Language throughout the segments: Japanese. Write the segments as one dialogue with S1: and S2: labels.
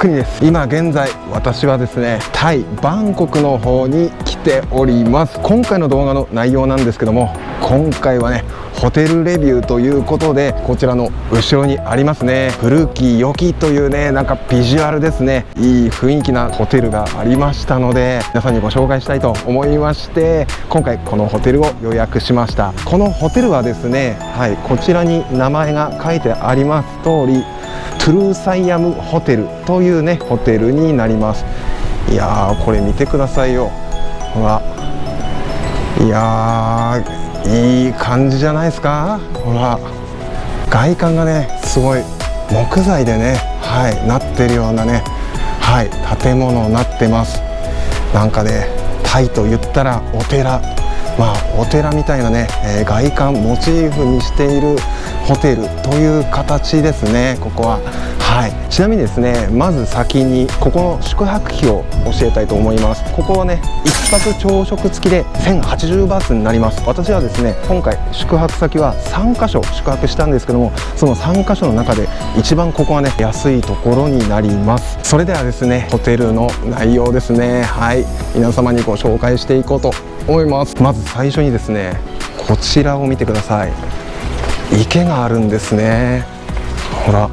S1: くりです。今現在私はですねタイバンコクの方に来ております。今回の動画の内容なんですけども今回はねホテルレビューということでこちらの後ろにありますね古き良きというねなんかビジュアルですね。いい雰囲気なホテルがありましたので皆さんにご紹介したいと思いまして今回このホテルを予約しました。このホテルはですねはいこちらに名前が書いてあります通りトゥルーサイアムホテルというねホテルになります。いやーこれ見てくださいよ。ほら。いやいい感じじゃないですか？ほら。外観がねすごい木材でねはいなってるようなねはい建物になってます。なんかねタイと言ったらお寺。まあお寺みたいなね、えー、外観モチーフにしているホテルという形ですねここは。はい。ちなみにですねまず先にここの宿泊費を教えたいと思います。ここはね1泊朝食付きで1080バーツになります。私はですね今回宿泊先は3カ所宿泊したんですけどもその3カ所の中で一番ここはね安いところになります。それではですねホテルの内容ですね。はい。皆様にご紹介していこうと思います。まず最初にですねこちらを見てください。池があるんですね。ほら。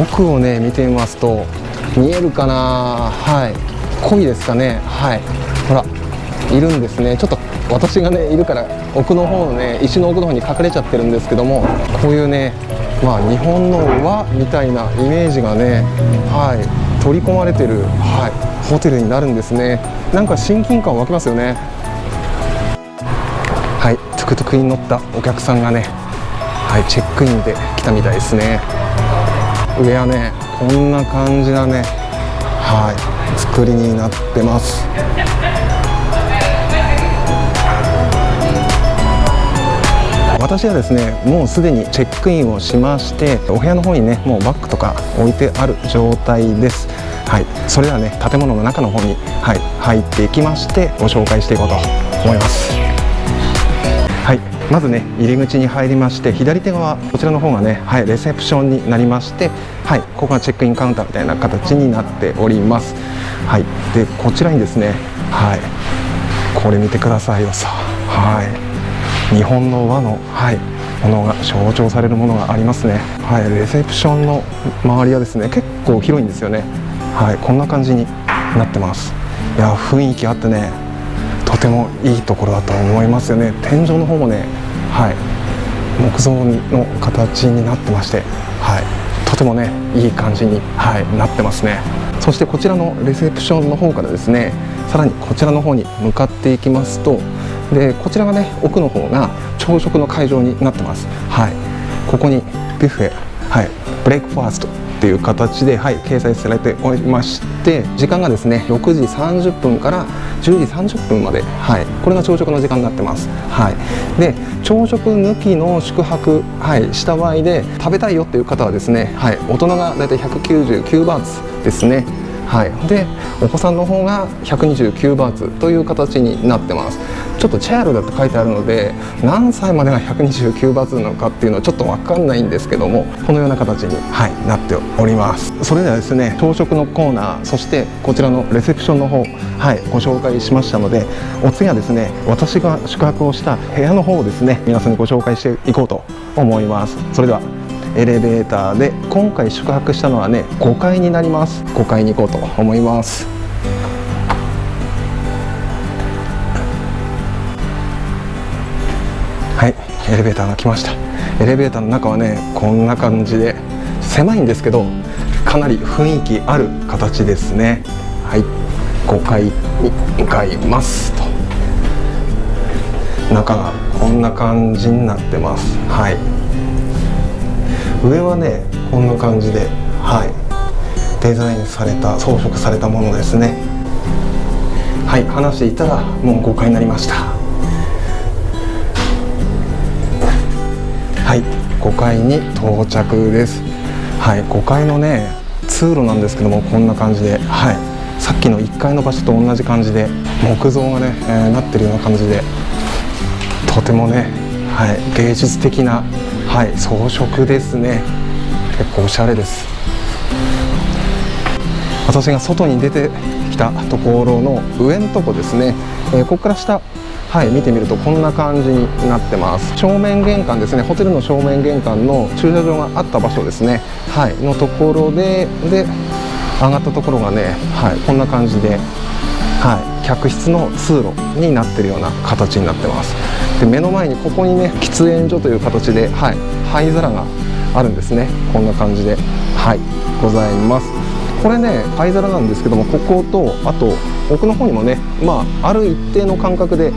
S1: 奥をね見てみますと見えるかな？はい。濃いですかね？はい。ほらいるんですね。ちょっと私がねいるから奥の方のね石の奥の方に隠れちゃってるんですけどもこういうねまあ日本の和みたいなイメージがねはい。取り込まれてる、はい、ホテルになるんですね。なんか親近感湧きますよね。はい。トゥクトゥクに乗ったお客さんがねはい。チェックインで来たみたいですね。上はねこんな感じだねはい作りになってます。私はですねもうすでにチェックインをしましてお部屋の方にねもうバッグとか置いてある状態です。はいそれではね建物の中の方に、はい、入っていきましてご紹介していこうと思います。はい。まずね入り口に入りまして左手側こちらの方がね、はい、レセプションになりましてはいここがチェックインカウンターみたいな形になっております。はいでこちらにですねはいこれ見てくださいよさ。はい日本の和のはいものが象徴されるものがありますね。はいレセプションの周りはですね結構広いんですよね。はいこんな感じになってます。いや雰囲気あってねとてもいいところだと思いますよね。天井の方もねはい。木造の形になってまして、はい、とてもねいい感じに、はい、なってますね。そしてこちらのレセプションの方からですねさらにこちらの方に向かっていきますとでこちらがね奥の方が朝食の会場になってます。はい。ここにビュッフェはい。ブレイクファースト。っていう形で、はい、掲載されておりまして時間がですね6時30分から10時30分まで、はい、これが朝食の時間になってます、はい、で朝食抜きの宿泊、はい、した場合で食べたいよっていう方はですね、はい、大人が大体199バーツですね。はい、でお子さんの方が129バーツという形になってます。ちょっとチャイルドって書いてあるので何歳までが129バーツなのかっていうのはちょっと分かんないんですけどもこのような形に、はい、なっております。それではですね朝食のコーナーそしてこちらのレセプションの方、はい、ご紹介しましたのでお次はですね私が宿泊をした部屋の方をですね皆さんにご紹介していこうと思います。それではエレベーターで今回宿泊したのはね5階になります。5階に行こうと思います。はいエレベーターが来ました。エレベーターの中はねこんな感じで狭いんですけどかなり雰囲気ある形ですね。はい5階に向かいますと。中がこんな感じになってます。はい。上はねこんな感じではい。デザインされた装飾されたものですね。はい話していたらもう5階になりました。はい5階に到着です。はい5階のね通路なんですけどもこんな感じではい。さっきの1階の場所と同じ感じで木造がね、えー、なってるような感じでとてもね、はい、芸術的なはい装飾ですね。結構おしゃれです。私が外に出てきたところの上のとこですね、えー、ここから下はい見てみるとこんな感じになってます。正面玄関ですね。ホテルの正面玄関の駐車場があった場所ですね。はいのところでで上がったところがねはいこんな感じではい客室の通路になってるような形になってます。で目の前にここにね喫煙所という形ではい灰皿があるんですね。こんな感じではいございます。これね灰皿なんですけどもこことあと奥の方にもねまあある一定の間隔で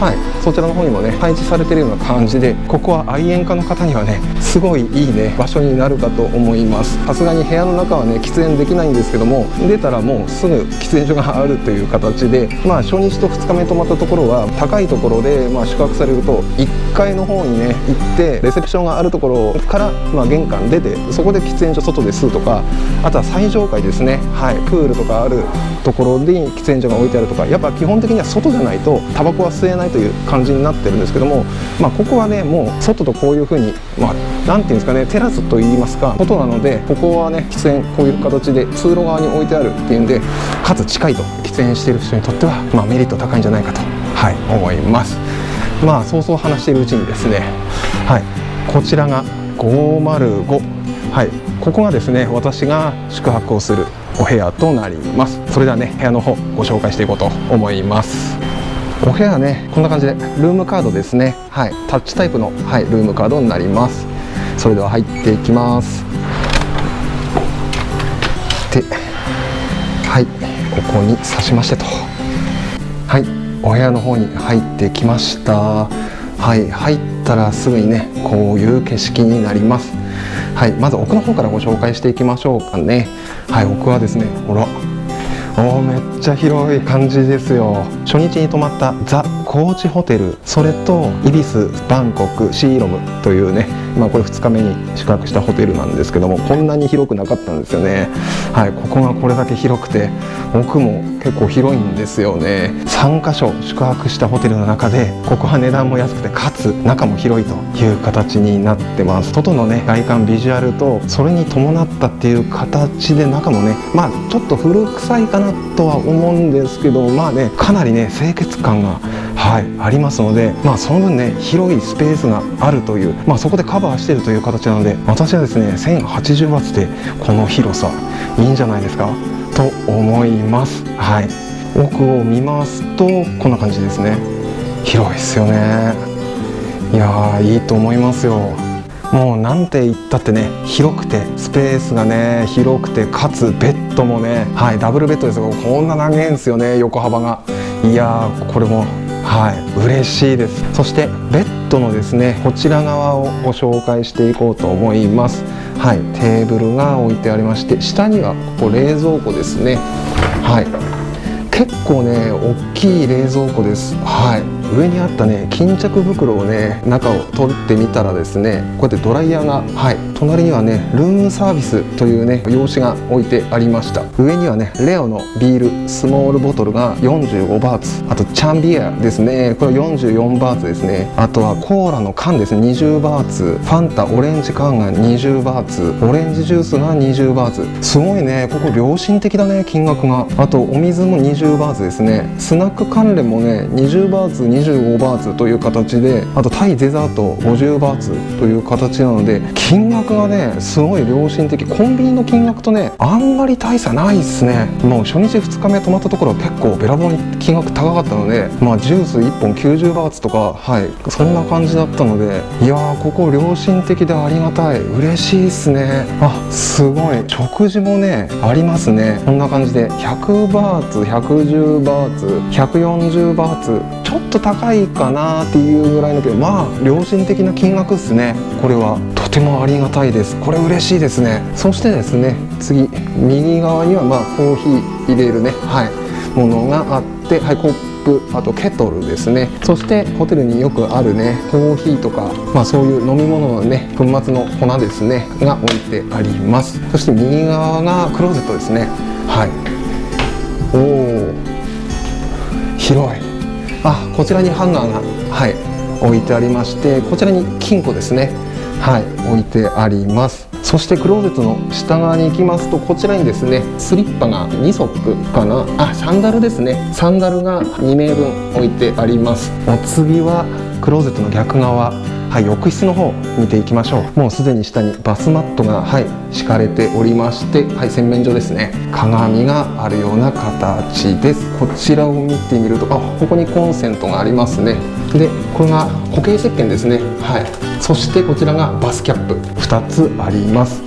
S1: はいそちらの方にもね配置されてるような感じでここは愛煙家の方にはねすごいいいね場所になるかと思います。さすがに部屋の中はね喫煙できないんですけども出たらもうすぐ喫煙所があるという形でまあ初日と2日目泊まったところは高いところでまあ宿泊されると1階の方にね行ってレセプションがあるところからまあ玄関出てそこで喫煙所外で吸うとかあとは最上階ですね。はいプールとかあるところで喫煙所が置いてあるとかやっぱ基本的には外じゃないとタバコは吸えないという感じになってるんですけども、まあ、ここはねもう外とこういう風にまあなんていうんですかねテラスといいますか外なのでここはね喫煙こういう形で通路側に置いてあるっていうんでかつ近いと喫煙している人にとっては、まあ、メリット高いんじゃないかと、はい、思います。まあそうそう話しているうちにですねはいこちらが505はいここがですね私が宿泊をするお部屋となります。それではね部屋の方ご紹介していこうと思います。お部屋はねこんな感じでルームカードですね。はい。タッチタイプの、はい、ルームカードになります。それでは入っていきます。ではい。ここに刺しましてと。はい。お部屋の方に入ってきました。はい。入ったらすぐにねこういう景色になります。はいまず奥の方からご紹介していきましょうかね。はい奥はですねほら。おめっちゃ広い感じですよ。初日に泊まったザ・コーチホテル。それとイビスバンコクシーロムというねまあこれ2日目に宿泊したホテルなんですけどもこんなに広くなかったんですよね。はいここがこれだけ広くて奥も結構広いんですよね。3カ所宿泊したホテルの中でここは値段も安くてかつ中も広いという形になってます。外のね外観ビジュアルとそれに伴ったっていう形で中もねまあちょっと古臭いかなとは思うんですけどまあねかなりね清潔感がはいありますのでまあその分ね広いスペースがあるというまあそこでカバーしてるという形なので私はですね 1080W でこの広さいいんじゃないですか？と思います。はい。奥を見ますとこんな感じですね。広いですよね。いやいいと思いますよ。もうなんて言ったってね広くてスペースがね広くてかつベッドもねはいダブルベッドですがこんな長いんですよね横幅が。いやこれもはい嬉しいです。そしてベッドのですねこちら側をご紹介していこうと思います。はいテーブルが置いてありまして下にはここ冷蔵庫ですね。はい結構ね大きい冷蔵庫です。はい上にあったね巾着袋をね中を取ってみたらですねこうやってドライヤーがはい隣にはねルームサービスというね用紙が置いてありました。上にはねレオのビールスモールボトルが45バーツ。あとチャンビアですね。これ44バーツですね。あとはコーラの缶ですね。20バーツ。ファンタオレンジ缶が20バーツ。オレンジジュースが20バーツ。すごいね。ここ良心的だね金額が。あとお水も20バーツですね。スナック関連もね20バーツ25バーツという形であとタイデザート50バーツという形なので金額がねすごい良心的。コンビニの金額とねあんまり大差ないっすね。もう初日2日目泊まったところは結構べらぼうに金額高かったのでまあジュース1本90バーツとかはいそんな感じだったのでいやーここ良心的でありがたい。嬉しいっすね。あすごい。食事もねありますね。こんな感じで。100バーツ110バーツ140バーツ。ちょっと高いかなっていうぐらいのけどまあ良心的な金額ですね。これは。てもありがたいです。これ嬉しいですね。そしてですね次右側にはまあコーヒー入れるねはいものがあってはいコップあとケトルですね。そしてホテルによくあるねコーヒーとかまあそういう飲み物のね粉末の粉ですねが置いてあります。そして右側がクローゼットですね。はい。おお広い。あこちらにハンガーがはい置いてありましてこちらに金庫ですね。はい置いてあります。そしてクローゼットの下側に行きますとこちらにですねスリッパが2足かな？あサンダルですね。サンダルが2名分置いてあります。お次はクローゼットの逆側。はい、浴室の方見ていきましょう。もうすでに下にバスマットが、はい、敷かれておりまして、はい、洗面所ですね。鏡があるような形です。こちらを見てみるとあここにコンセントがありますね。でこれが固形石鹸ですね。はい。そしてこちらがバスキャップ。2つあります。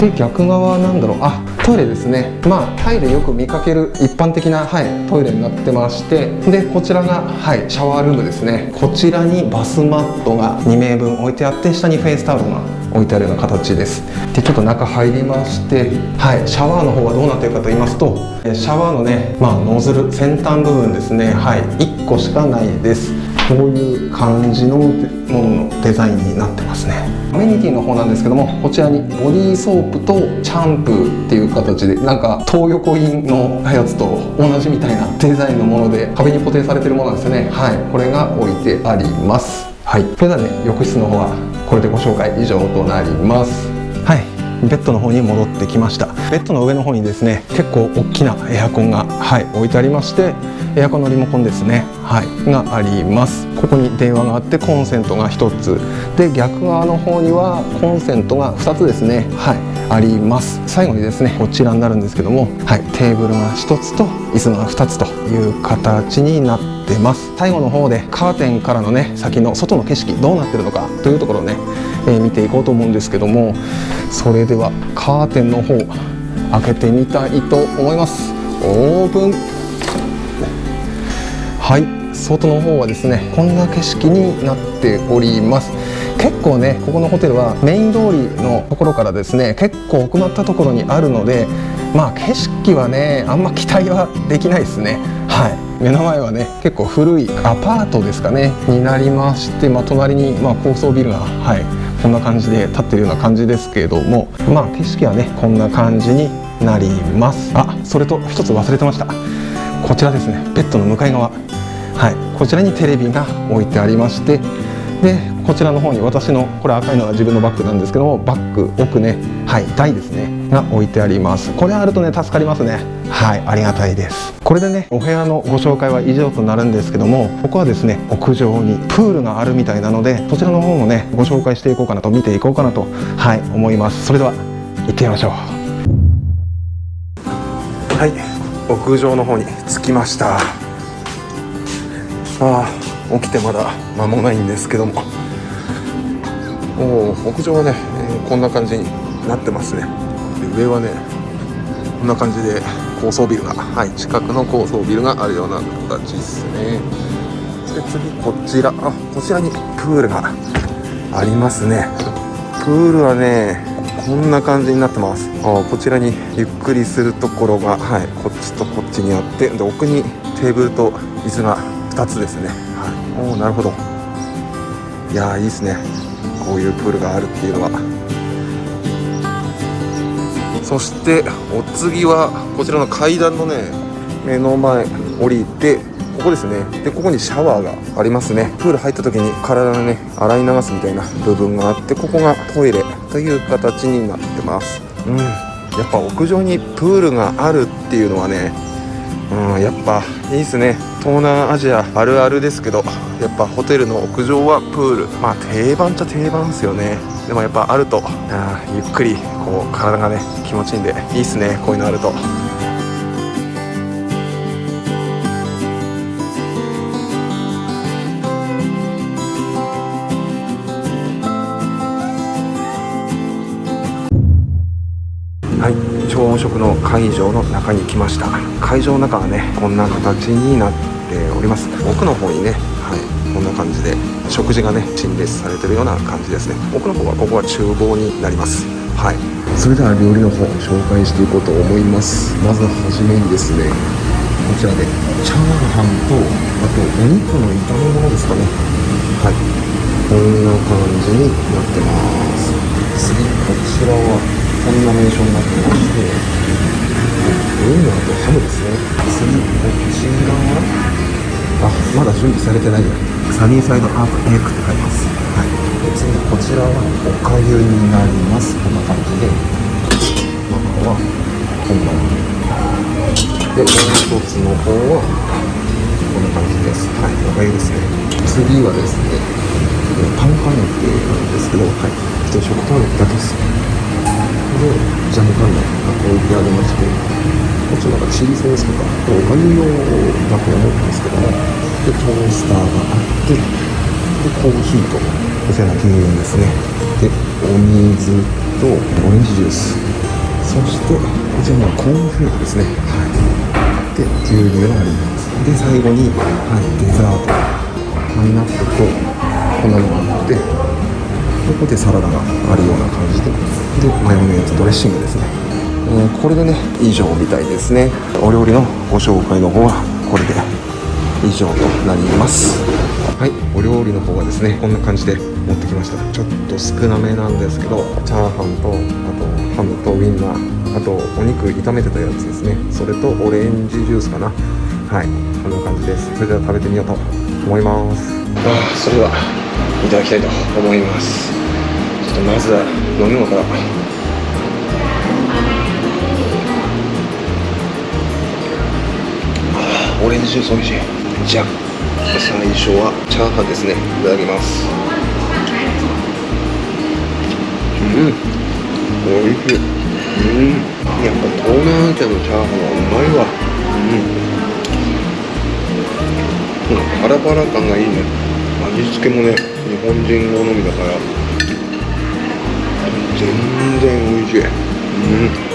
S1: で逆側なんだろう。あトイレですね。まあタイでよく見かける一般的な、はい、トイレになってましてでこちらが、はい、シャワールームですね。こちらにバスマットが2名分置いてあって下にフェイスタオルが置いてあるような形です。でちょっと中入りましてはいシャワーの方はどうなってるかと言いますとシャワーのねまあノズル先端部分ですね。はい1個しかないです。こういう感じのもののデザインになってますね。アメニティの方なんですけどもこちらにボディーソープとシャンプーっていう形でなんか東横インのやつと同じみたいなデザインのもので壁に固定されてるものなんですよね。はい。これが置いてあります。はい。それではね浴室の方はこれでご紹介以上となります。ベッドの方に戻ってきました。ベッドの上の方にですね結構大きなエアコンが、はい、置いてありましてエアコンのリモコンですね、はい、があります。ここに電話があってコンセントが1つ。で逆側の方にはコンセントが2つですねはいあります。最後にですねこちらになるんですけども、はい、テーブルが1つと椅子が2つという形になって出ます。最後の方でカーテンからのね先の外の景色どうなってるのかというところをね、えー、見ていこうと思うんですけどもそれではカーテンの方開けてみたいと思います。オープン。はい。外の方はですねこんな景色になっております。結構ねここのホテルはメイン通りのところからですね結構奥まったところにあるのでまあ景色はねあんま期待はできないですね。はい。目の前はね結構古いアパートですかねになりまして、まあ、隣にま高層ビルがはいこんな感じで立ってるような感じですけれどもまあ景色はねこんな感じになります。あそれと一つ忘れてました。こちらですねベッドの向かい側。はいこちらにテレビが置いてありましてでこちらの方に私のこれ赤いのは自分のバッグなんですけどもバッグ奥ねはい台ですねが置いてあります。これあるとね助かりますね。はいありがたいです。これでねお部屋のご紹介は以上となるんですけどもここはですね屋上にプールがあるみたいなのでそちらの方もねご紹介していこうかなと見ていこうかなとはい思います。それでは行ってみましょう。はい屋上の方に着きました。起きてまだ間もないんですけども。お屋上はね、えー、こんな感じになってますね。で上はねこんな感じで高層ビルがはい近くの高層ビルがあるような形ですね。で次こちら。あこちらにプールがありますね。プールはねこんな感じになってます。あこちらにゆっくりするところがはいこっちとこっちにあってで奥にテーブルと椅子が2つですね。おおなるほど。いやいいですね。こういうプールがあるっていうのは。そしてお次はこちらの階段のね目の前降りてここですね。でここにシャワーがありますね。プール入った時に体のね洗い流すみたいな部分があってここがトイレという形になってます。うん。やっぱ屋上にプールがあるっていうのはねうんやっぱいいですね。東南アジアあるあるですけどやっぱホテルの屋上はプール。まあ定番っちゃ定番ですよね。でもやっぱあるとあゆっくりこう体がね気持ちいいんでいいっすねこういうのあると。はい。朝食の会場の中に来ました。会場の中はねこんな形になっております。奥の方にねはいこんな感じで食事がね陳列されてるような感じですね。奥の方はここは厨房になります。はい。それでは料理の方紹介していこうと思います。まずはじめにですねこちらでチャーハンとあとお肉の炒め物ですかね。はい。こんな感じになってます。次こちらはこんな名称になってましてウインナーとハムですね。次こちらはあまだ準備されてないよ。サニーサイドアップエッグって書いてます、はい。
S2: で、次こちらはおかゆになります。こんな感じで。中はこんなでもう一つの方はこんな感じです。はいおかゆですね。次はですねパンカネッテなんですけどはい。一応食パンだけですでジャムカンナが置いてありまして。こっちなんかチリソースとかおかゆ用だと思うんですけどもでトースターがあってでコーヒーとこちら牛乳ですね。でお水とオレンジジュース。そしてこちらのコーンフレークですね。はい。で牛乳があります。で最後に、はい、デザート。パイナップルとこんなのがあってここでサラダがあるような感じででマヨネーズドレッシングですね、えー、これでね以上みたいですね。お料理のご紹介の方はこれで以上となります。はいお料理の方はですねこんな感じで持ってきました。ちょっと少なめなんですけどチャーハンとあとハムとウインナーあとお肉炒めてたやつですね。それとオレンジジュースかな。はいこんな感じです。それでは食べてみようと思います。あそれではいただきたいと思います。ちょっとまずは飲み物から。オレンジジュース美味しい。じゃあ最初はチャーハンですね。いただきます。うん。美味しい。うん。やっぱ東南アジアのチャーハンはうまいわ。うん、うん、パラパラ感がいいね。味付けもね日本人好みだから。全然美味しい。うん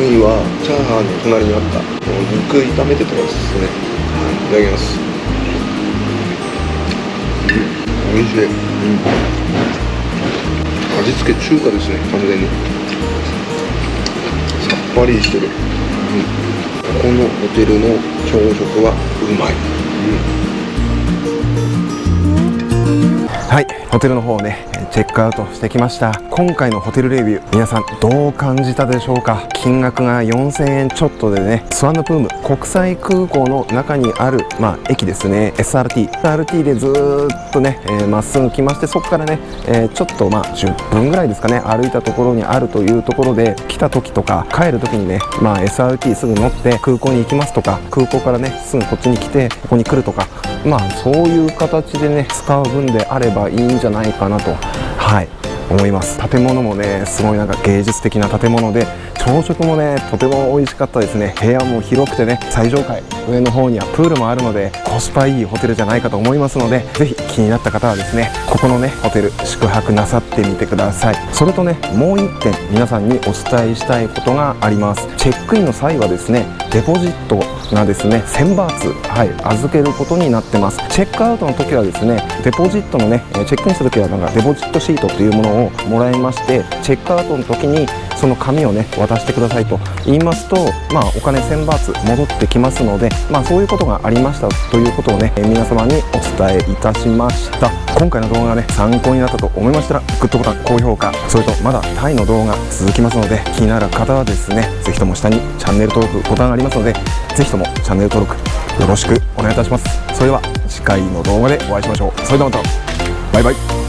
S2: 次はチャーハンの隣にあった肉炒めてたやつですねはいいただきます。うん美味しい、うん、味付け中華ですね完全に。さっぱりしてる、うん、ここのホテルの朝食はうまい、
S1: うん、はいホテルの方ねチェックアウトしてきました。今回のホテルレビュー皆さんどう感じたでしょうか？金額が4000円ちょっとでねスワンナプーム国際空港の中にある、まあ、駅ですね。SRT SRT でずっとねま、えー、っすぐ来ましてそこからね、えー、ちょっとまあ10分ぐらいですかね。歩いたところにあるというところで来た時とか帰る時にね、まあ、SRT すぐ乗って空港に行きますとか空港からねすぐこっちに来てここに来るとかまあそういう形でね使う分であればいいんじゃないかなとはい思います。建物もねすごいなんか芸術的な建物で朝食もねとても美味しかったですね。部屋も広くてね最上階。上の方にはプールもあるのでコスパいいホテルじゃないかと思いますのでぜひ気になった方はですねここのねホテル宿泊なさってみてください。それとねもう1点皆さんにお伝えしたいことがあります。チェックインの際はですねデポジットがですね1000バーツ、はい、預けることになってます。チェックアウトの時はですねデポジットのねチェックインした時はなんかデポジットシートというものをもらいましてチェックアウトの時にその紙をね渡してくださいと言いますと、まあ、お金1000バーツ戻ってきますので、まあ、そういうことがありましたということをね皆様にお伝えいたしました。今回の動画がね参考になったと思いましたらグッドボタン高評価それとまだタイの動画続きますので気になる方はですね是非とも下にチャンネル登録ボタンがありますので是非ともチャンネル登録よろしくお願いいたします。それでは次回の動画でお会いしましょう。それではまた。バイバイ。